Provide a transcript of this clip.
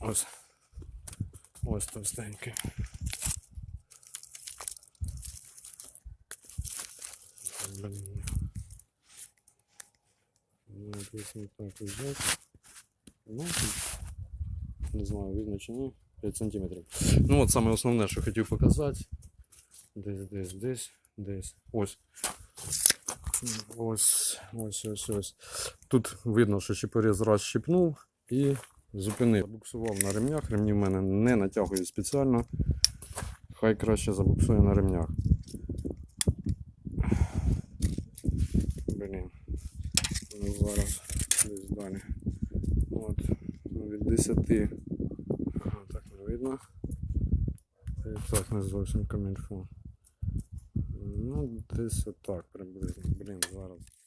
Ось. Ось товстенький. Блін. Ну, так. Ну, не знаю, видно чи ні. 5 сантиметрів. Ну от саме основне, що хотів показати. Десь, десь, десь, десь. Ось. Ось, ось, ось, ось. Тут видно, що чіпоріз раз щипнув і зупинив. Забуксував на ремнях, ремні в мене не натягують спеціально. Хай краще забуксує на ремнях. Блін. Ну, зараз десь далі. От, ну, від 10. Ага, так не видно. І так не зовсім камільфо. Ну, десь отак приблизно. Блін, зараз.